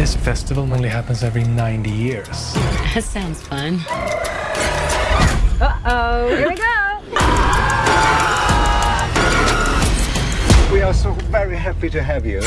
This festival only happens every 90 years. That sounds fun. Uh-oh, here we go. We are so very happy to have you.